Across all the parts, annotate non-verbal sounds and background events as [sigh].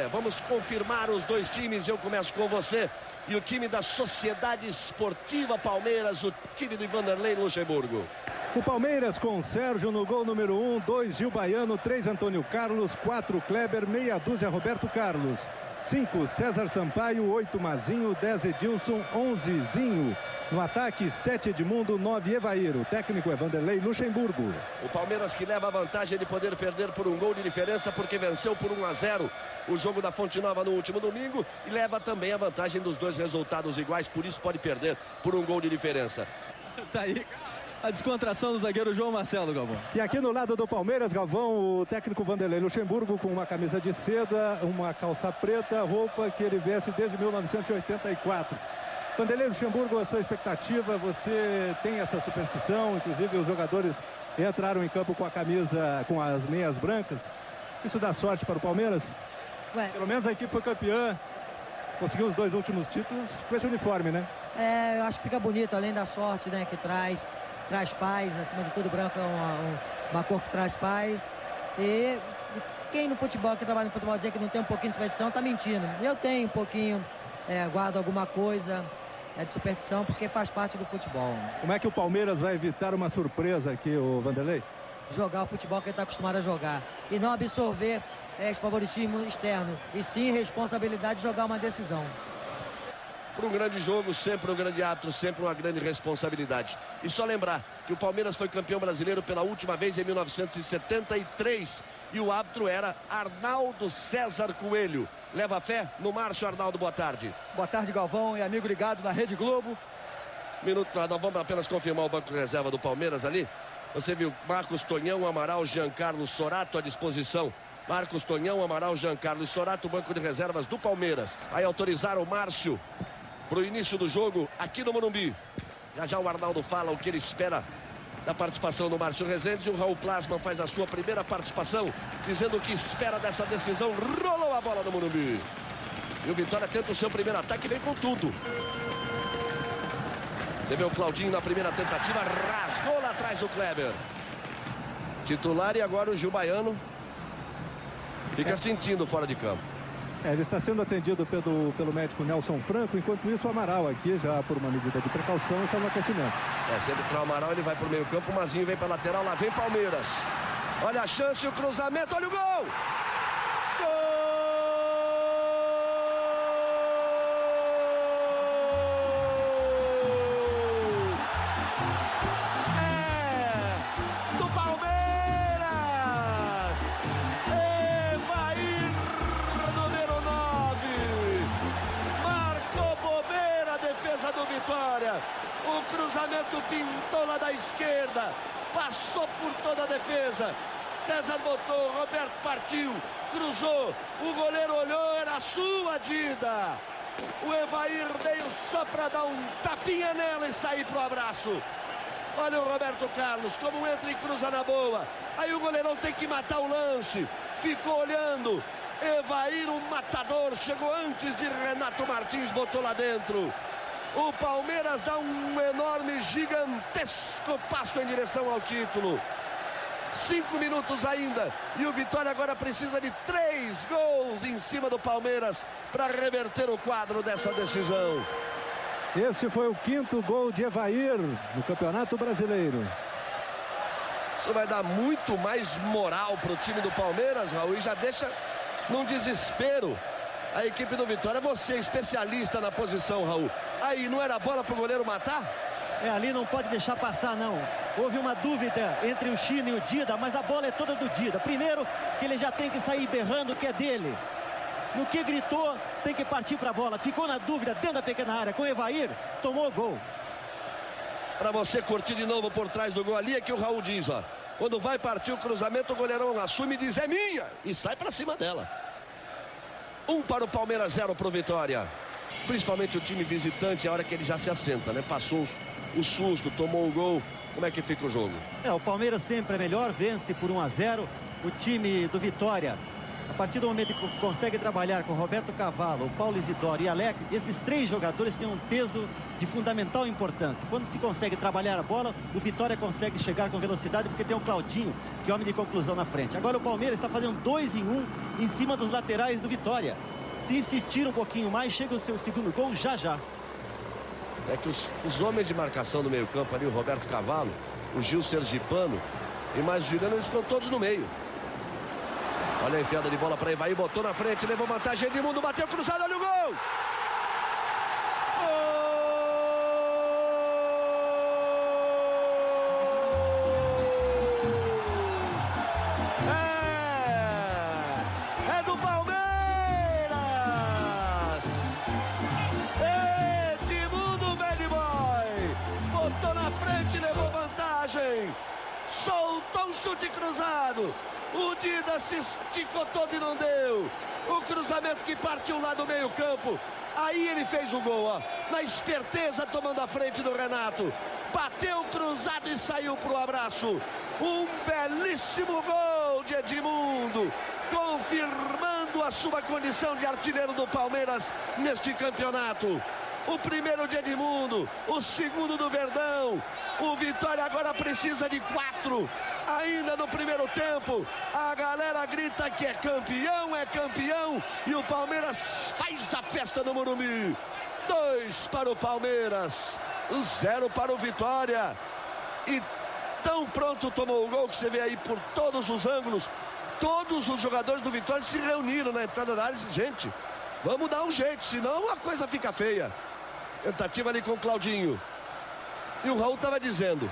É, vamos confirmar os dois times. Eu começo com você. E o time da Sociedade Esportiva Palmeiras, o time do Vanderlei Luxemburgo. O Palmeiras com Sérgio no gol número 1, um, 2 Gil Baiano, 3 Antônio Carlos, 4 Kleber, meia dúzia Roberto Carlos. 5 César Sampaio, 8 Mazinho, 10 Edilson, 11 Zinho. No ataque, 7 Edmundo, 9 Evair. O técnico é Vanderlei Luxemburgo. O Palmeiras que leva a vantagem de poder perder por um gol de diferença porque venceu por 1 a 0 o jogo da Fonte Nova no último domingo e leva também a vantagem dos dois resultados iguais, por isso pode perder por um gol de diferença. [laughs] Tá aí a descontração do zagueiro João Marcelo, Galvão. E aqui no lado do Palmeiras, Galvão, o técnico Vanderlei Luxemburgo com uma camisa de seda, uma calça preta, roupa que ele veste desde 1984. Vanderlei Luxemburgo, a sua expectativa, você tem essa superstição, inclusive os jogadores entraram em campo com a camisa, com as meias brancas. Isso dá sorte para o Palmeiras? Ué. Pelo menos a equipe foi campeã, conseguiu os dois últimos títulos com esse uniforme, né? É, eu acho que fica bonito, além da sorte né, que traz traz paz, acima de tudo, branco é uma, uma cor que traz paz. E quem no futebol, que trabalha no futebol, dizer que não tem um pouquinho de superstição, está mentindo. Eu tenho um pouquinho, é, guardo alguma coisa é, de superstição, porque faz parte do futebol. Como é que o Palmeiras vai evitar uma surpresa aqui, o Vanderlei? Jogar o futebol que ele está acostumado a jogar. E não absorver é, esse favoritismo externo. E sim responsabilidade de jogar uma decisão para um grande jogo, sempre um grande ato, sempre uma grande responsabilidade. E só lembrar que o Palmeiras foi campeão brasileiro pela última vez em 1973 e o árbitro era Arnaldo César Coelho. Leva fé no Márcio Arnaldo, boa tarde. Boa tarde, Galvão e amigo ligado na Rede Globo. Minuto, nós vamos apenas confirmar o banco de reserva do Palmeiras ali. Você viu Marcos Tonhão, Amaral, Giancarlo Sorato à disposição. Marcos Tonhão, Amaral, Giancarlo e Sorato, banco de reservas do Palmeiras. Aí autorizaram o Márcio para o início do jogo aqui no Morumbi. Já já o Arnaldo fala o que ele espera da participação do Márcio Rezende. E o Raul Plasma faz a sua primeira participação, dizendo o que espera dessa decisão. Rolou a bola no Morumbi. E o Vitória tenta o seu primeiro ataque e vem com tudo. Você vê o Claudinho na primeira tentativa, rasgou lá atrás o Kleber. Titular e agora o Gil Baiano. Fica sentindo fora de campo. É, ele está sendo atendido pelo, pelo médico Nelson Franco, enquanto isso o Amaral aqui, já por uma medida de precaução, está no aquecimento. É, sempre para o Amaral, ele vai para o meio campo, o Mazinho vem para a lateral, lá vem Palmeiras. Olha a chance, o cruzamento, olha o gol! Partiu, cruzou, o goleiro olhou, era sua Dida. O Evair veio só para dar um tapinha nela e sair pro abraço. Olha o Roberto Carlos, como entra e cruza na boa. Aí o goleirão tem que matar o lance. Ficou olhando. Evair, o matador, chegou antes de Renato Martins, botou lá dentro. O Palmeiras dá um enorme, gigantesco passo em direção ao título. Cinco minutos ainda. E o Vitória agora precisa de três gols em cima do Palmeiras para reverter o quadro dessa decisão. Esse foi o quinto gol de Evair no Campeonato Brasileiro. Isso vai dar muito mais moral para o time do Palmeiras, Raul, e já deixa num desespero a equipe do Vitória. Você, especialista na posição, Raul. Aí, não era bola para o goleiro matar? É, ali não pode deixar passar, não. Houve uma dúvida entre o Chino e o Dida, mas a bola é toda do Dida. Primeiro, que ele já tem que sair berrando que é dele. No que gritou, tem que partir para a bola. Ficou na dúvida dentro da pequena área com o Evair, tomou o gol. Para você curtir de novo por trás do gol ali, é que o Raul diz, ó. Quando vai partir o cruzamento, o goleirão assume e diz, é minha! E sai para cima dela. Um para o Palmeiras, zero para o Vitória. Principalmente o time visitante, a hora que ele já se assenta, né? Passou o susto, tomou o gol. Como é que fica o jogo? É, o Palmeiras sempre é melhor, vence por 1 a 0. O time do Vitória A partir do momento que consegue trabalhar com Roberto Cavalo, Paulo Isidoro e Alec, esses três jogadores têm um peso de fundamental importância. Quando se consegue trabalhar a bola, o Vitória consegue chegar com velocidade porque tem o Claudinho, que é homem de conclusão na frente. Agora o Palmeiras está fazendo dois em um em cima dos laterais do Vitória. Se insistir um pouquinho mais, chega o seu segundo gol já já. É que os, os homens de marcação do meio campo ali, o Roberto Cavalo, o Gil Sergipano e mais o Juliano, eles estão todos no meio. Olha a enfiada de bola para Ivaí, botou na frente, levou vantagem, Edmundo bateu cruzado, olha o gol! É, cruzado. O Dida se esticou todo e não deu. O cruzamento que partiu lá do meio campo. Aí ele fez o gol, ó. Na esperteza, tomando a frente do Renato. Bateu cruzado e saiu pro abraço. Um belíssimo gol de Edmundo. Confirmando a sua condição de artilheiro do Palmeiras neste campeonato. O primeiro de Edmundo, o segundo do Verdão. O Vitória agora precisa de quatro. Ainda no primeiro tempo, a galera grita que é campeão, é campeão. E o Palmeiras faz a festa no Morumbi. Dois para o Palmeiras, zero para o Vitória. E tão pronto tomou o gol que você vê aí por todos os ângulos. Todos os jogadores do Vitória se reuniram na entrada da área e gente, vamos dar um jeito, senão a coisa fica feia. Tentativa ali com o Claudinho. E o Raul estava dizendo,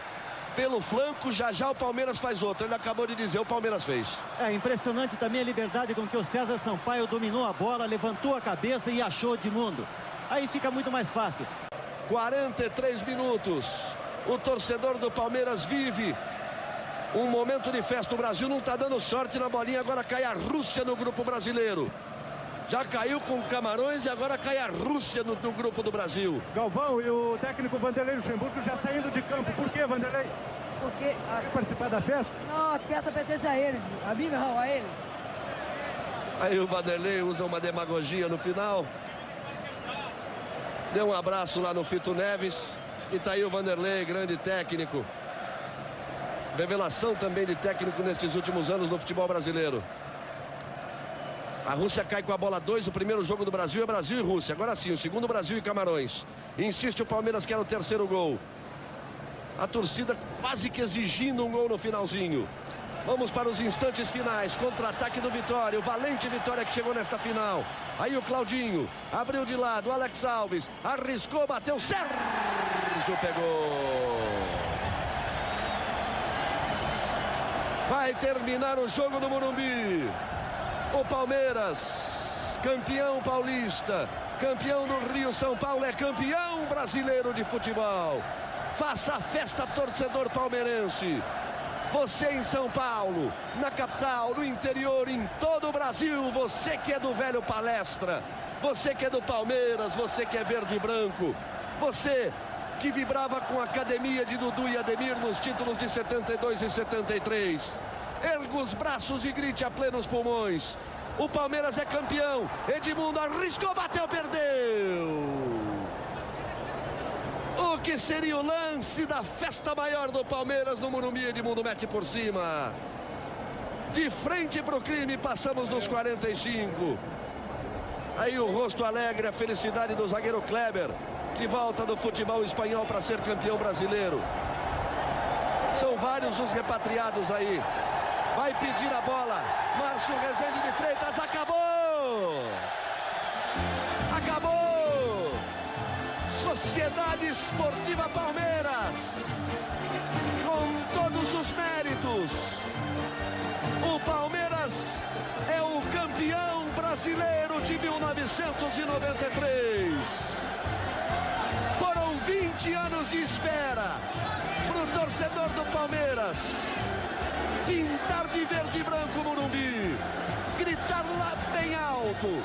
pelo flanco, já já o Palmeiras faz outro. Ele acabou de dizer, o Palmeiras fez. É impressionante também a liberdade com que o César Sampaio dominou a bola, levantou a cabeça e achou de mundo. Aí fica muito mais fácil. 43 minutos. O torcedor do Palmeiras vive um momento de festa. O Brasil não está dando sorte na bolinha. Agora cai a Rússia no grupo brasileiro. Já caiu com Camarões e agora cai a Rússia no, no, grupo do Brasil. Galvão e o técnico Vanderlei Luxemburgo já saindo de campo. Por que, Vanderlei? Porque a... Quer participar da festa? Não, a festa pertence a eles. A mim não, a eles. Aí o Vanderlei usa uma demagogia no final. Deu um abraço lá no Fito Neves. E tá aí o Vanderlei, grande técnico. Revelação também de técnico nestes últimos anos no futebol brasileiro. A Rússia cai com a bola 2. O primeiro jogo do Brasil é Brasil e Rússia. Agora sim, o segundo Brasil e Camarões. Insiste o Palmeiras que era o terceiro gol. A torcida quase que exigindo um gol no finalzinho. Vamos para os instantes finais. Contra-ataque do Vitória. O valente Vitória que chegou nesta final. Aí o Claudinho. Abriu de lado. Alex Alves. Arriscou, bateu. Sérgio pegou. Vai terminar o jogo no Morumbi. O Palmeiras, campeão paulista, campeão do Rio São Paulo, é campeão brasileiro de futebol. Faça a festa, torcedor palmeirense. Você em São Paulo, na capital, no interior, em todo o Brasil, você que é do velho palestra, você que é do Palmeiras, você que é verde e branco, você que vibrava com a academia de Dudu e Ademir nos títulos de 72 e 73. Erga os braços e grite a plenos pulmões. O Palmeiras é campeão. Edmundo arriscou, bateu, perdeu. O que seria o lance da festa maior do Palmeiras no Morumbi? Edmundo mete por cima. De frente para o crime, passamos nos 45. Aí o rosto alegre, a felicidade do zagueiro Kleber, que volta do futebol espanhol para ser campeão brasileiro. São vários os repatriados aí. Vai pedir a bola. Márcio Rezende de Freitas. Acabou! Acabou! Sociedade Esportiva Palmeiras. Com todos os méritos. O Palmeiras é o campeão brasileiro de 1993. Foram 20 anos de espera para o torcedor do Palmeiras pintar de verde e branco o Morumbi, gritar lá bem alto,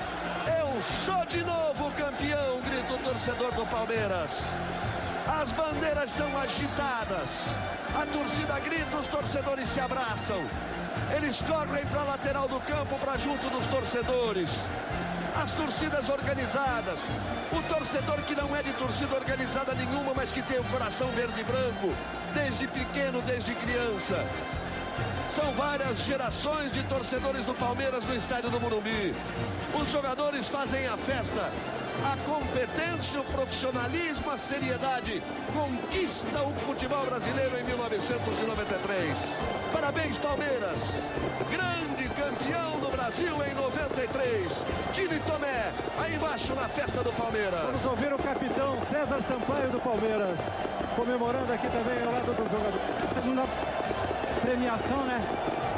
eu sou de novo campeão, grita o torcedor do Palmeiras. As bandeiras são agitadas, a torcida grita, os torcedores se abraçam. Eles correm para a lateral do campo, para junto dos torcedores. As torcidas organizadas. O torcedor que não é de torcida organizada nenhuma, mas que tem o coração verde e branco. Desde pequeno, desde criança. São várias gerações de torcedores do Palmeiras no estádio do Morumbi. Os jogadores fazem a festa. A competência, o profissionalismo, a seriedade conquista o futebol brasileiro em 1993. Parabéns, Palmeiras. Grande campeão do Brasil em 93. Time Tomé, aí embaixo na festa do Palmeiras. Vamos ouvir o capitão César Sampaio do Palmeiras, comemorando aqui também ao lado do jogador. Premiação, né?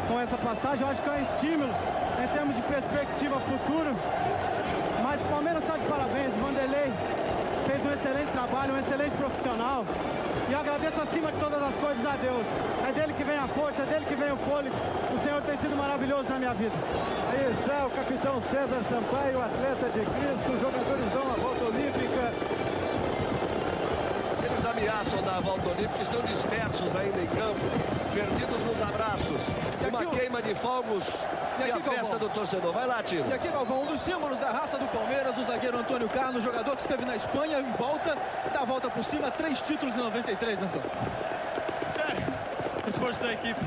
Com essa passagem, eu acho que é um estímulo em termos de perspectiva futuro. Mas o Palmeiras está de parabéns, o Vanderlei fez um excelente trabalho, um excelente profissional. E agradeço acima de todas as coisas a Deus. É dele que vem a força, é dele que vem o fôlego. O Senhor tem sido maravilhoso na minha vida. Aí está o capitão César Sampaio, atleta de Cristo. Os jogadores dão a ameaçam dar a volta olímpica, estão dispersos ainda em campo, perdidos nos abraços. Uma aqui queima de fogos E e, a aqui, festa Galvão? do torcedor. Vai lá, Timo. E aqui, Galvão, um dos símbolos da raça do Palmeiras, o zagueiro Antônio Carlos, jogador que esteve na Espanha e volta, dá a volta por cima, três títulos em 93, Antônio. Sério, o esforço da equipe.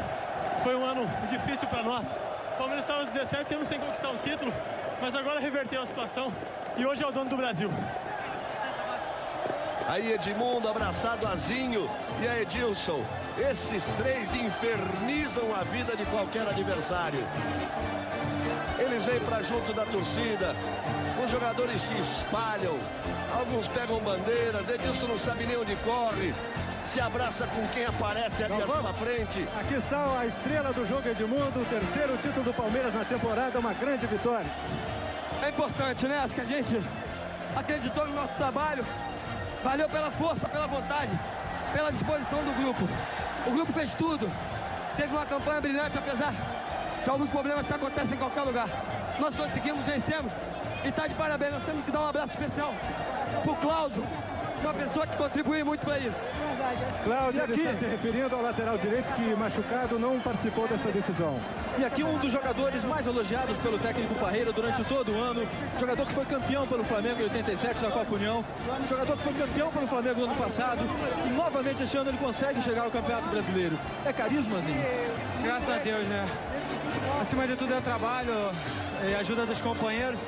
Foi um ano difícil para nós. O Palmeiras estava aos 17 anos sem conquistar um título, mas agora reverteu a situação e hoje é o dono do Brasil. Aí Edmundo abraçado a Zinho e a Edilson. Esses três infernizam a vida de qualquer adversário. Eles vêm para junto da torcida. Os jogadores se espalham. Alguns pegam bandeiras. Edilson não sabe nem onde corre. Se abraça com quem aparece ali à Galvão. sua frente. Aqui está a estrela do jogo Edmundo, o terceiro título do Palmeiras na temporada, uma grande vitória. É importante, né? Acho que a gente acreditou no nosso trabalho. Valeu pela força, pela vontade, pela disposição do grupo. O grupo fez tudo. Teve uma campanha brilhante, apesar de alguns problemas que acontecem em qualquer lugar. Nós conseguimos, vencemos. E tá de parabéns. Nós temos que dar um abraço especial pro Cláudio, uma pessoa que contribui muito para isso. Cláudio E ele aqui? está se referindo ao lateral direito que, machucado, não participou desta decisão. E aqui um dos jogadores mais elogiados pelo técnico Parreira durante todo o ano. Jogador que foi campeão pelo Flamengo em 87 da Copa União. Jogador que foi campeão pelo Flamengo no ano passado. E novamente esse ano ele consegue chegar ao Campeonato Brasileiro. É carismazinho. Graças a Deus, né? Acima de tudo é trabalho e ajuda dos companheiros.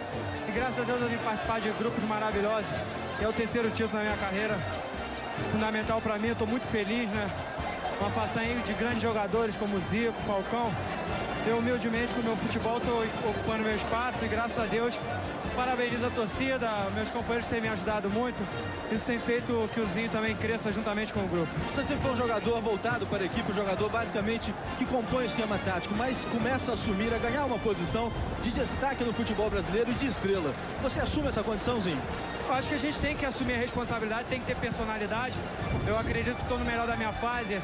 E graças a Deus eu vim participar de grupos maravilhosos. É o terceiro título na minha carreira. Fundamental para mim, estou muito feliz, né? Uma façanha de grandes jogadores como o Zico, Falcão. Eu humildemente com o meu futebol estou ocupando meu espaço e graças a Deus parabenizo a torcida, meus companheiros têm me ajudado muito. Isso tem feito que o Zinho também cresça juntamente com o grupo. Você sempre foi um jogador voltado para a equipe, um jogador basicamente que compõe o esquema tático, mas começa a assumir, a ganhar uma posição de destaque no futebol brasileiro e de estrela. Você assume essa condiçãozinho? Eu acho que a gente tem que assumir a responsabilidade, tem que ter personalidade. Eu acredito que estou no melhor da minha fase.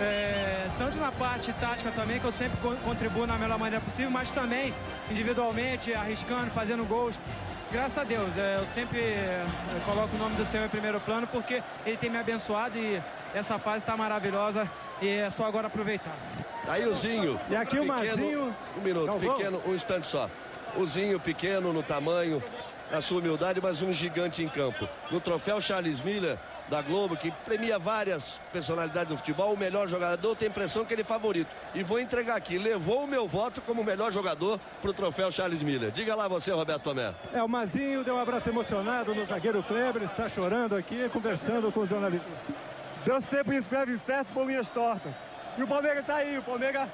É, tanto na parte tática também, que eu sempre co- contribuo na melhor maneira possível, mas também individualmente, arriscando, fazendo gols. Graças a Deus, é, eu sempre é, coloco o nome do Senhor em primeiro plano, porque Ele tem me abençoado e essa fase está maravilhosa e é só agora aproveitar. Aí o Zinho. E aqui o pequeno, Mazinho. Um minuto, Galvão. pequeno, um instante só. O Zinho pequeno no tamanho, na sua humildade, mas um gigante em campo. No troféu Charles Miller da Globo, que premia várias personalidades do futebol, o melhor jogador tem a impressão que ele é favorito. E vou entregar aqui, levou o meu voto como melhor jogador para o troféu Charles Miller. Diga lá você, Roberto Tomé. É, o Mazinho deu um abraço emocionado no zagueiro Kleber, está chorando aqui, conversando com os jornalistas. Deus sempre escreve certo por minhas tortas. E o Palmeiras está aí, o Palmeiras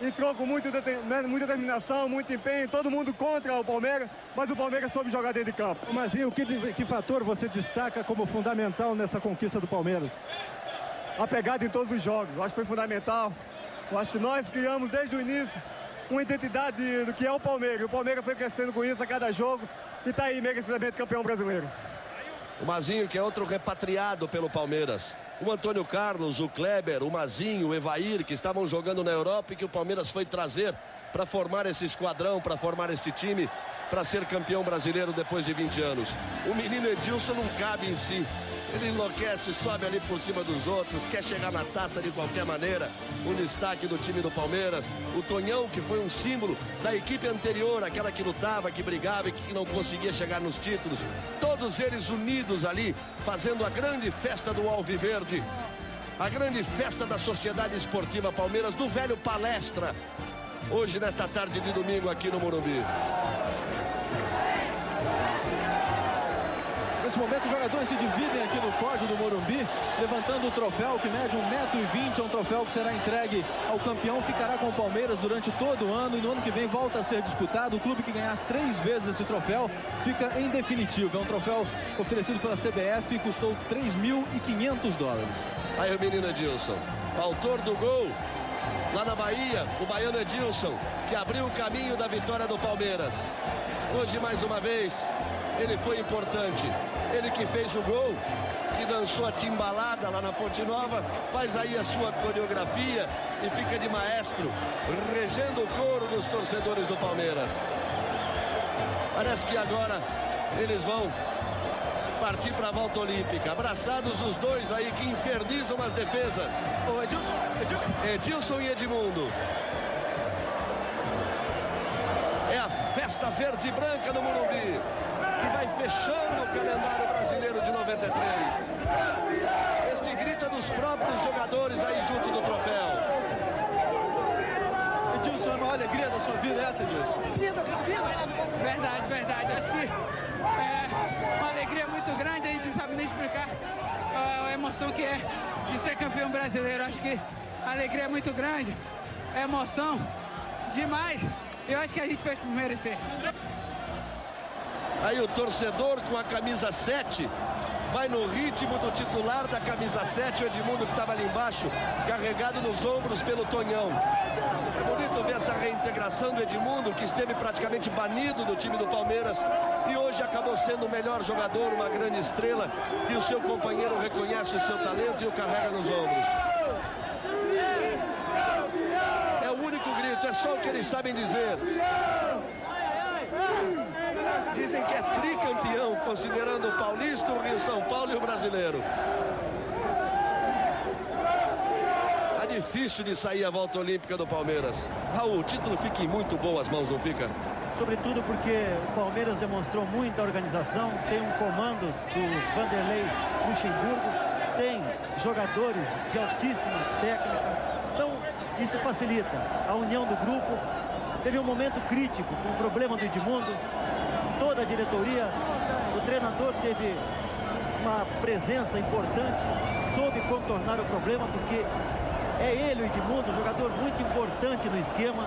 entrou com muito né, muita determinação, muito empenho, todo mundo contra o Palmeiras, mas o Palmeiras soube jogar dentro de campo. Ô, Mazinho, que, di- que fator você destaca como fundamental nessa conquista do Palmeiras? A pegada em todos os jogos, eu acho que foi fundamental. Eu acho que nós criamos desde o início uma identidade do que é o Palmeiras. O Palmeiras foi crescendo com isso a cada jogo e está aí merecidamente campeão brasileiro. O Mazinho, que é outro repatriado pelo Palmeiras. O Antônio Carlos, o Kleber, o Mazinho, o Evair, que estavam jogando na Europa e que o Palmeiras foi trazer para formar esse esquadrão, para formar este time, para ser campeão brasileiro depois de 20 anos. O menino Edilson não cabe em si. Ele enlouquece, sobe ali por cima dos outros, quer chegar na taça de qualquer maneira. O destaque do time do Palmeiras, o Tonhão, que foi um símbolo da equipe anterior, aquela que lutava, que brigava e que não conseguia chegar nos títulos. Todos eles unidos ali, fazendo a grande festa do Alviverde. A grande festa da Sociedade Esportiva Palmeiras, do velho Palestra. Hoje, nesta tarde de domingo, aqui no Morumbi. Nesse momento, os jogadores se dividem aqui no pódio do Morumbi, levantando o troféu que mede 1,20m. É um troféu que será entregue ao campeão, ficará com o Palmeiras durante todo o ano e no ano que vem volta a ser disputado. O clube que ganhar três vezes esse troféu fica em definitivo. É um troféu oferecido pela CBF e custou 3.500 dólares. Aí o menino Edilson, autor do gol lá na Bahia, o baiano Edilson, que abriu o caminho da vitória do Palmeiras. Hoje, mais uma vez, ele foi importante. Ele que fez o gol, que dançou a timbalada lá na Ponte Nova, faz aí a sua coreografia e fica de maestro, regendo o coro dos torcedores do Palmeiras. Parece que agora eles vão partir para a volta olímpica. Abraçados os dois aí que infernizam as defesas. Ô, Edilson, Edilson. Edilson e Edmundo. É a festa verde e branca no Morumbi que vai fechando o calendário brasileiro de 93. Este grito é dos próprios jogadores aí junto do troféu. Edilson, é uma alegria da sua vida essa, Edilson? Vida, vida. Verdade, verdade. Acho que é uma alegria muito grande, a gente não sabe nem explicar a emoção que é de ser campeão brasileiro. Acho que a alegria é muito grande, é emoção demais. Eu acho que a gente fez por merecer. Aí o torcedor com a camisa 7 vai no ritmo do titular da camisa 7, o Edmundo que estava ali embaixo, carregado nos ombros pelo Tonhão. É bonito ver essa reintegração do Edmundo, que esteve praticamente banido do time do Palmeiras e hoje acabou sendo o melhor jogador, uma grande estrela, e o seu companheiro reconhece o seu talento e o carrega nos ombros. É o único grito, é só o que eles sabem dizer. Dizem que é tricampeão, considerando o paulista, o Rio São Paulo e o brasileiro. Tá difícil de sair a volta olímpica do Palmeiras. Raul, o título fica em muito boas mãos, não fica? Sobretudo porque o Palmeiras demonstrou muita organização, tem um comando do Vanderlei Luxemburgo, tem jogadores de altíssima técnica. Então, isso facilita a união do grupo. Teve um momento crítico com o problema do Edmundo, toda a diretoria, o treinador teve uma presença importante, soube contornar o problema, porque é ele, o Edmundo, um jogador muito importante no esquema.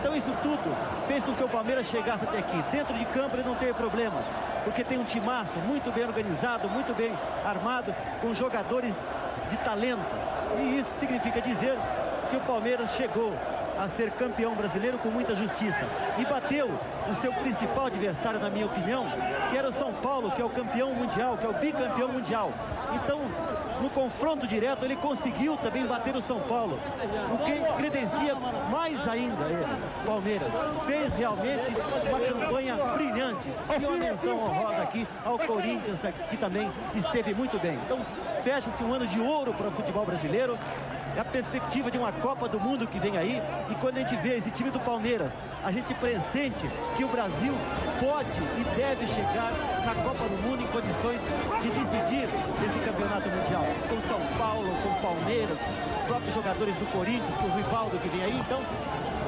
Então isso tudo fez com que o Palmeiras chegasse até aqui. Dentro de campo ele não teve problemas, porque tem um timaço muito bem organizado, muito bem armado, com jogadores de talento. E isso significa dizer que o Palmeiras chegou a ser campeão brasileiro com muita justiça. E bateu o seu principal adversário, na minha opinião, que era o São Paulo, que é o campeão mundial, que é o bicampeão mundial. Então, no confronto direto, ele conseguiu também bater o São Paulo, o que credencia mais ainda ele, Palmeiras. Fez realmente uma campanha brilhante. E uma menção honrosa aqui ao Corinthians, que também esteve muito bem. Então, fecha-se um ano de ouro para o futebol brasileiro é a perspectiva de uma Copa do Mundo que vem aí. E quando a gente vê esse time do Palmeiras, a gente pressente que o Brasil pode e deve chegar na Copa do Mundo em condições de decidir esse campeonato mundial. Com São Paulo, com Palmeiras, próprios jogadores do Corinthians, com o Rivaldo que vem aí. Então,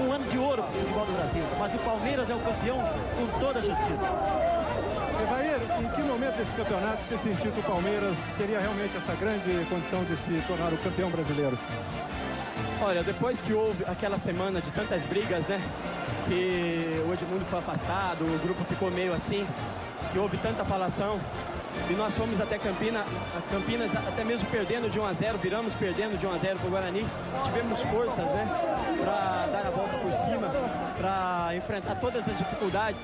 um ano de ouro para o futebol do Brasil. Mas o Palmeiras é o campeão com toda a justiça. Em que momento desse campeonato você sentiu que o Palmeiras teria realmente essa grande condição de se tornar o campeão brasileiro? Olha, depois que houve aquela semana de tantas brigas, né? Que o Edmundo foi afastado, o grupo ficou meio assim, que houve tanta falação. E nós fomos até Campina, Campinas até mesmo perdendo de 1 a 0, viramos perdendo de 1 a 0 para o Guarani. Tivemos forças, né, para dar a volta por cima, para enfrentar todas as dificuldades.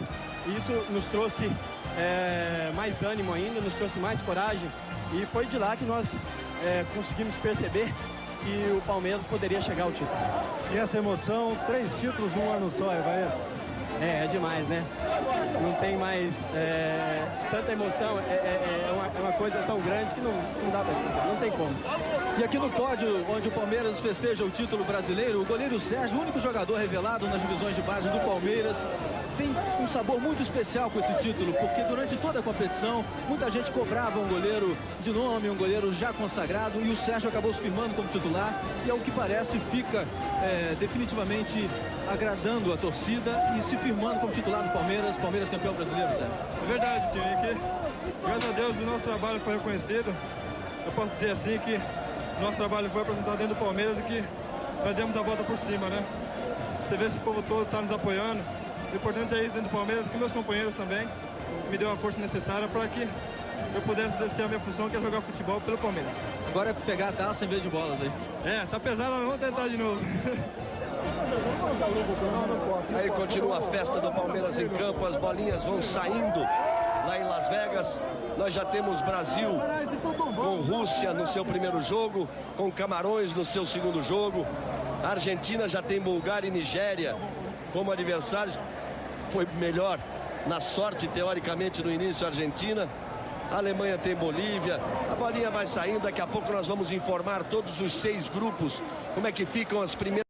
E isso nos trouxe é, mais ânimo ainda, nos trouxe mais coragem. E foi de lá que nós é, conseguimos perceber [laughs] que o Palmeiras poderia chegar ao título. E essa emoção, três títulos num ano só, Evair? É, é demais, né? não tem mais é, tanta emoção, é, é, é, uma, é, uma, coisa tão grande que não, não dá pra não tem como. E aqui no pódio, onde o Palmeiras festeja o título brasileiro, o goleiro Sérgio, o único jogador revelado nas divisões de base do Palmeiras, tem um sabor muito especial com esse título, porque durante toda a competição, muita gente cobrava um goleiro de nome, um goleiro já consagrado, e o Sérgio acabou se firmando como titular, e ao que parece fica é, definitivamente agradando a torcida e se firmando como titular do Palmeiras, Palmeiras campeão brasileiro, Sérgio. É verdade, Tio, que graças a Deus o nosso trabalho foi reconhecido, eu posso dizer assim que nosso trabalho foi apresentado dentro do Palmeiras e que nós demos a volta por cima, né? Você vê esse povo todo está nos apoiando, o importante é isso dentro do Palmeiras, que meus companheiros também me deu a força necessária para que eu pudesse exercer a minha função, que é jogar futebol pelo Palmeiras. Agora é pegar a taça em vez de bolas aí. É, tá pesado, vamos tentar de novo. Aí continua a festa do Palmeiras em campo, as bolinhas vão saindo Vegas. Nós já temos Brasil com Rússia no seu primeiro jogo, com Camarões no seu segundo jogo. A Argentina já tem Bulgária e Nigéria como adversários foi melhor na sorte, teoricamente, no início, a Argentina. A Alemanha tem Bolívia. A bolinha vai saindo. Daqui a pouco nós vamos informar todos os seis grupos como é que ficam as primeiras.